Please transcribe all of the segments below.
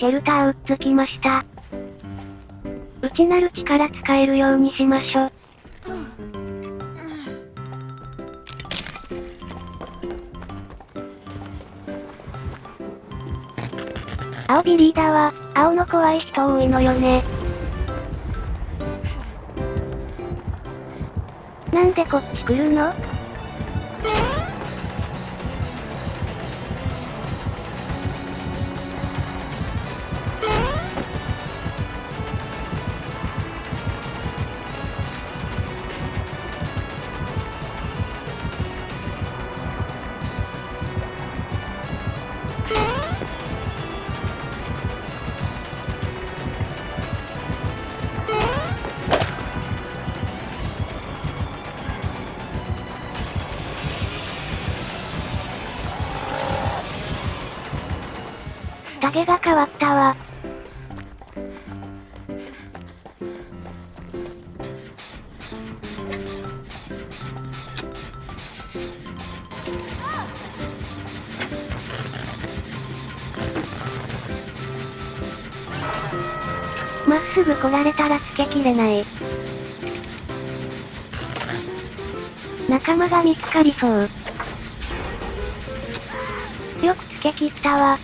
シェルターうっつきました。内なる力使えるようにしましょ。青ビリーダーは、青の怖い人多いのよね。なんでこっち来るの？影が変わったわ。まっすぐ来られたらつけきれない。仲間が見つかりそう。よくつけ切ったわ。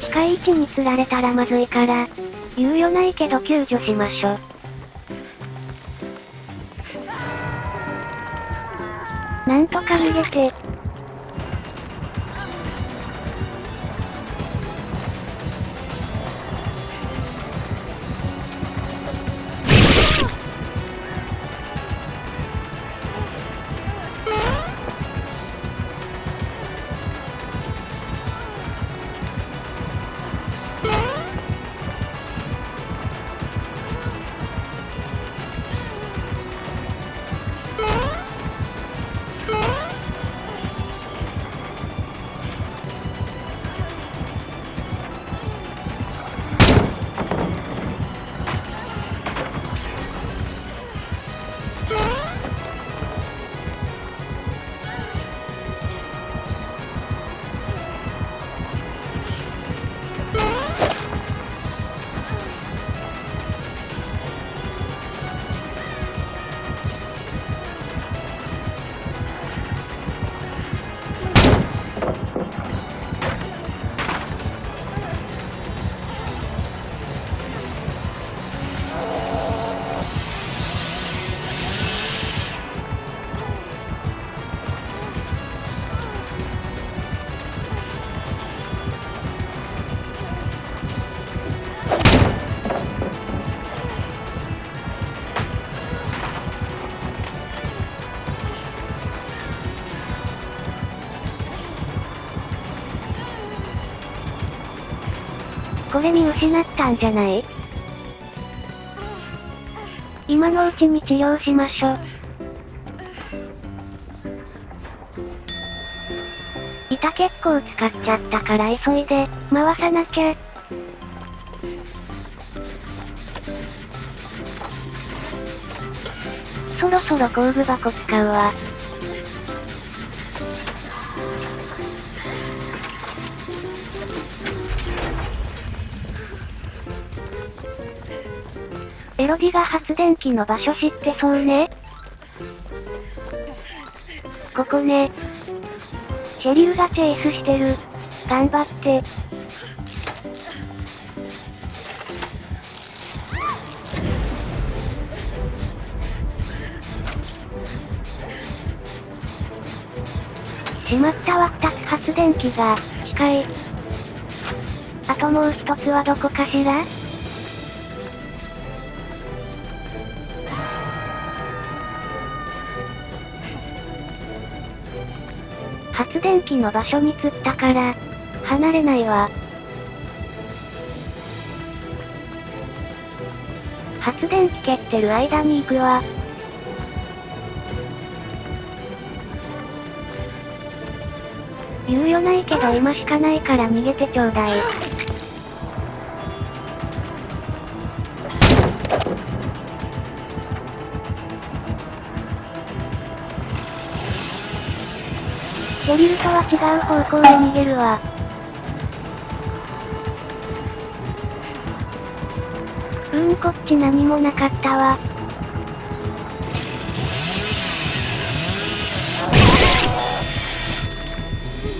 機械位置に釣られたらまずいから、猶予ないけど救助しましょ。なんとか逃げて。れ見失ったんじゃない？今のうちに治療しましょ。板結構使っちゃったから急いで、回さなきゃ。そろそろ工具箱使うわ。エロディが発電機の場所知ってそうね。ここね。シェリルがチェイスしてる。頑張って。しまったわ2つ発電機が、近い。あともう一つはどこかしら？発電機の場所に釣ったから、離れないわ。発電機蹴ってる間に行くわ。猶予ないけど今しかないから逃げてちょうだい。ドリルとは違う方向へ逃げるわ。うーんこっち何もなかったわ。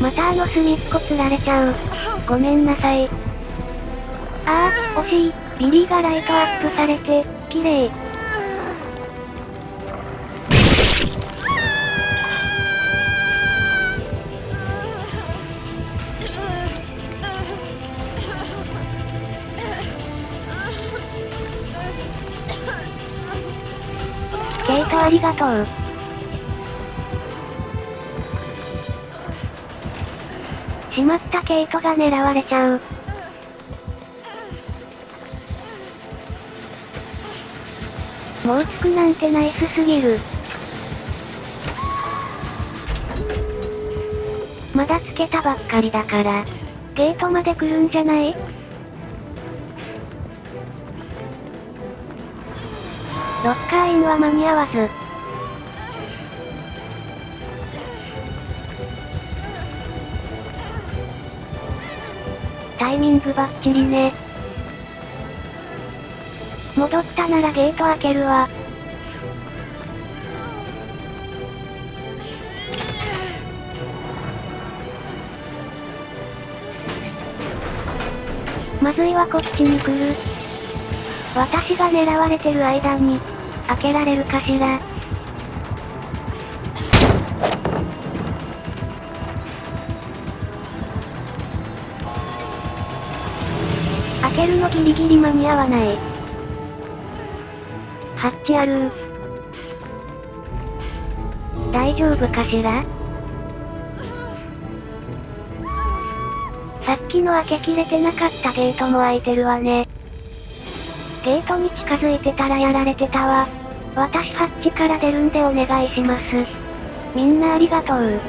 またあの隅っこ釣られちゃう。ごめんなさい。ああ、惜しい。ビリーがライトアップされて、綺麗。ありがとう。しまったケイトが狙われちゃう。もうつくなんてナイスすぎる。まだつけたばっかりだから、ゲートまで来るんじゃない？ロッカーインは間に合わず。タイミングバッチリね。戻ったならゲート開けるわ。まずいはこっちに来る。私が狙われてる間に、開けられるかしら？開けるのギリギリ間に合わない。ハッチある大丈夫かしら？さっきの開けきれてなかったゲートも開いてるわね。ゲートに近づいてたらやられてたわ。私ハッチから出るんでお願いします。みんなありがとう。